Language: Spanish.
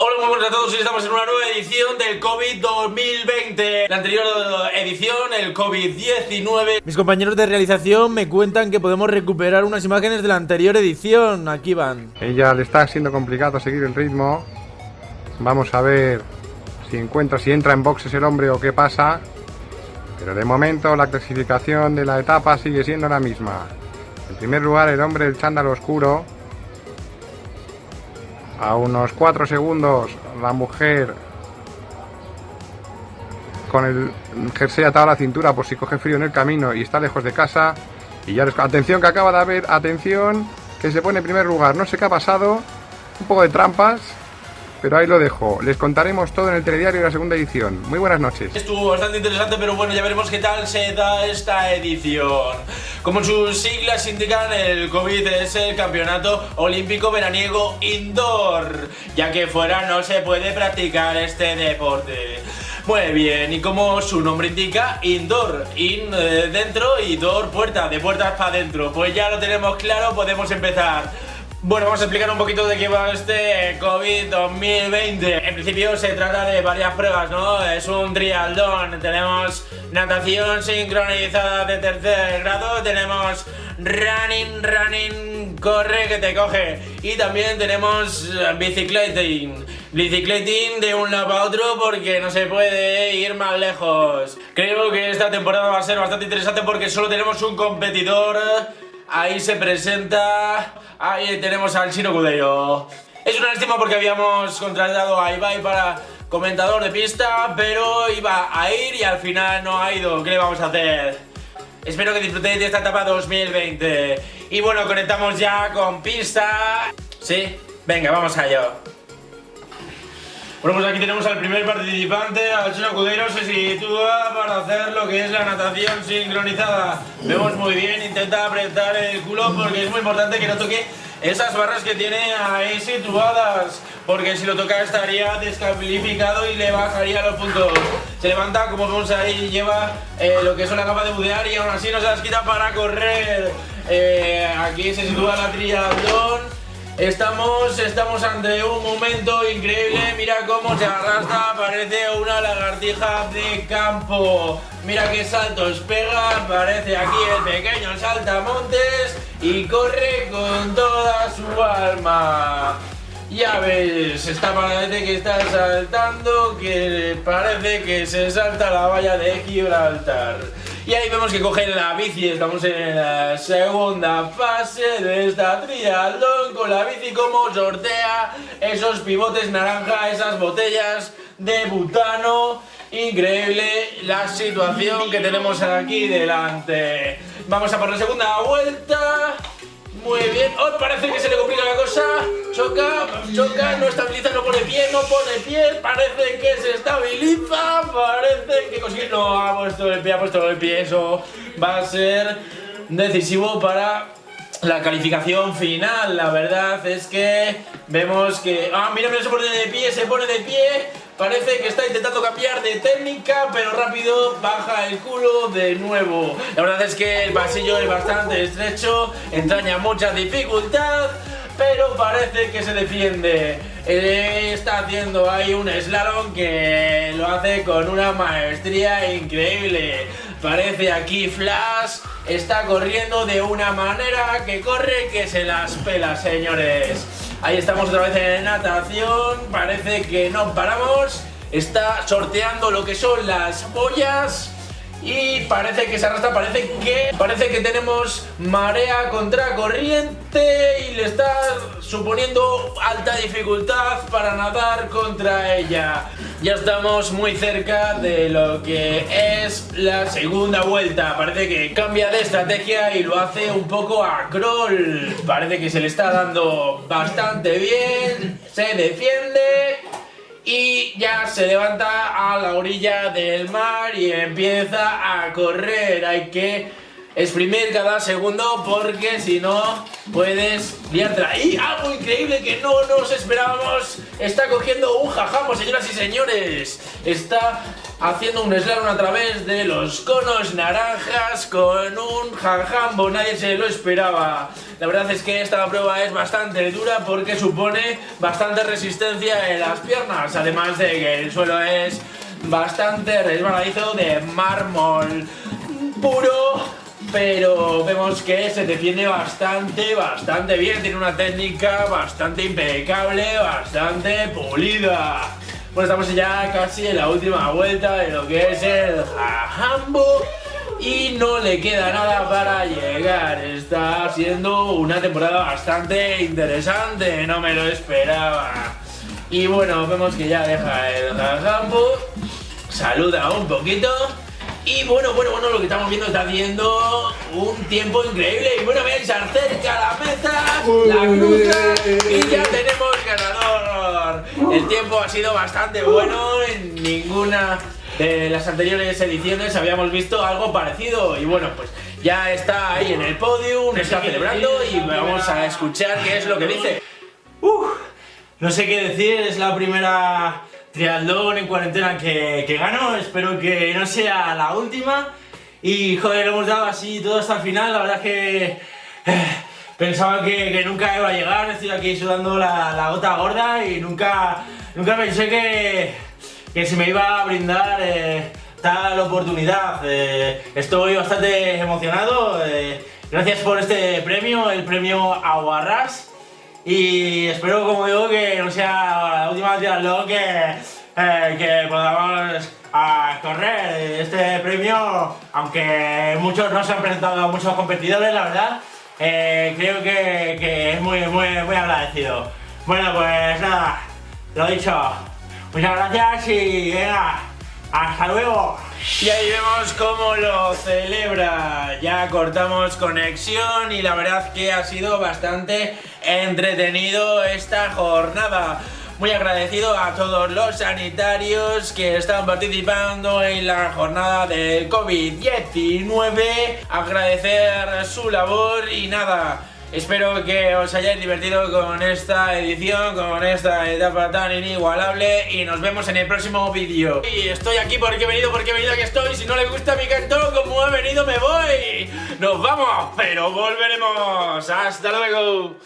Hola, muy buenas a todos, hoy estamos en una nueva edición del COVID 2020 La anterior edición, el COVID-19 Mis compañeros de realización me cuentan que podemos recuperar unas imágenes de la anterior edición. Aquí van. Ella le está siendo complicado seguir el ritmo. Vamos a ver si encuentra, si entra en boxes el hombre o qué pasa. Pero de momento la clasificación de la etapa sigue siendo la misma. En primer lugar el hombre del chándalo oscuro a unos 4 segundos la mujer con el jersey atado a la cintura por si coge frío en el camino y está lejos de casa. Y ya les... Atención que acaba de haber, atención, que se pone en primer lugar. No sé qué ha pasado, un poco de trampas, pero ahí lo dejo. Les contaremos todo en el telediario de la segunda edición. Muy buenas noches. Estuvo bastante interesante, pero bueno, ya veremos qué tal se da esta edición. Como sus siglas indican, el COVID es el Campeonato Olímpico Veraniego Indoor, ya que fuera no se puede practicar este deporte. Muy bien, y como su nombre indica, indoor, in eh, dentro y door puerta, de puertas para adentro. Pues ya lo tenemos claro, podemos empezar. Bueno, vamos a explicar un poquito de qué va este COVID 2020 En principio se trata de varias pruebas, ¿no? Es un trialdón. Tenemos natación sincronizada de tercer grado Tenemos running, running, corre que te coge. Y también tenemos bicicleting. Bicicleting de un lado a otro porque no se puede ir más lejos. Creo que esta temporada va a ser bastante interesante porque solo tenemos un competidor Ahí se presenta... Ahí tenemos al Chino Cudello. Es una lástima porque habíamos contratado a Ibai para comentador de pista, pero iba a ir y al final no ha ido. ¿Qué le vamos a hacer? Espero que disfrutéis de esta etapa 2020. Y bueno, conectamos ya con pista. ¿Sí? Venga, vamos allá. Bueno, pues aquí tenemos al primer participante, al Chino Cudero, se sitúa para hacer lo que es la natación sincronizada. Vemos muy bien, intenta apretar el culo porque es muy importante que no toque esas barras que tiene ahí situadas porque si lo toca estaría descalificado y le bajaría los puntos. Se levanta, como vemos ahí, lleva eh, lo que es una capa de budear y aún así no se las quita para correr. Eh, aquí se sitúa la triatlón Estamos, estamos ante un momento increíble, mira cómo se arrastra, parece una lagartija de campo. Mira qué saltos pega, parece aquí el pequeño saltamontes y corre con toda su alma. Ya ves, está parece que está saltando, que parece que se salta la valla de Gibraltar. Y ahí vemos que cogen la bici, estamos en la segunda fase de esta triatlón con la bici como sortea esos pivotes naranja, esas botellas de butano. Increíble la situación que tenemos aquí delante. Vamos a por la segunda vuelta. Muy bien. Oh, parece que se le complica la cosa. Choca, choca, no estabiliza, no pone pie, no pone pie. Parece que se estabiliza. Parece que consigue. No, ha puesto el pie, ha puesto el pie. Eso va a ser decisivo para la calificación final. La verdad es que vemos que... Ah, mira, mira, se pone de pie, se pone de pie. Parece que está intentando cambiar de técnica, pero rápido baja el culo de nuevo. La verdad es que el pasillo es bastante estrecho, entraña mucha dificultad, pero parece que se defiende. Eh, está haciendo ahí un slalom que lo hace con una maestría increíble. Parece aquí Flash, está corriendo de una manera que corre que se las pela, señores. Ahí estamos otra vez en natación, parece que no paramos. Está sorteando lo que son las boyas y parece que se arrastra, parece que parece que tenemos marea contra corriente y le está suponiendo alta dificultad para nadar contra ella. Ya estamos muy cerca de lo que es la segunda vuelta. Parece que cambia de estrategia y lo hace un poco a crawl. Parece que se le está dando bastante bien. Se defiende y ya se levanta a la orilla del mar y empieza a correr. Hay que exprimir cada segundo porque si no puedes liártela. Y algo increíble que no nos esperábamos, está cogiendo un jajamo, señoras y señores. Está haciendo un slalom a través de los conos naranjas con un jajambo, nadie se lo esperaba. La verdad es que esta prueba es bastante dura porque supone bastante resistencia en las piernas, además de que el suelo es bastante resbaladizo de mármol puro pero vemos que se defiende bastante, bastante bien, tiene una técnica bastante impecable, bastante pulida. Bueno, estamos ya casi en la última vuelta de lo que es el Jajambo y no le queda nada para llegar. Está siendo una temporada bastante interesante, no me lo esperaba. Y bueno, vemos que ya deja el Jajambo, saluda un poquito y bueno, bueno, bueno, lo que estamos viendo está haciendo un tiempo increíble. Y bueno, veis, acerca la meta, la cruza y ya tenemos ganador. El tiempo ha sido bastante bueno, en ninguna de las anteriores ediciones habíamos visto algo parecido. Y bueno, pues ya está ahí en el podium, está celebrando y vamos a escuchar qué es lo que dice. Uf, no sé qué decir, es la primera triatlón en cuarentena que, que gano, espero que no sea la última. Y joder, lo hemos dado así todo hasta el final, la verdad es que eh, pensaba que, nunca iba a llegar, estoy aquí sudando la, gota gorda y nunca, nunca pensé que, que se me iba a brindar eh, tal oportunidad. Eh, estoy bastante emocionado, gracias por este premio, el premio Aguarras. Y espero, como digo, que no sea la última triatlón que, eh, que podamos a correr este premio, aunque muchos no se han presentado muchos competidores, la verdad, eh, creo que, que, es muy, muy, muy agradecido. Bueno, pues nada, lo dicho, muchas gracias y venga, hasta luego. Y ahí vemos cómo lo celebra. Ya cortamos conexión y la verdad que ha sido bastante entretenido esta jornada. Muy agradecido a todos los sanitarios que están participando en la jornada del COVID-19. Agradecer su labor y nada. Espero que os hayáis divertido con esta edición, con esta etapa tan inigualable y nos vemos en el próximo vídeo. Y estoy aquí porque he venido, porque he venido, aquí estoy. Si no le gusta mi cantón como he venido me voy. Nos vamos, pero volveremos. Hasta luego.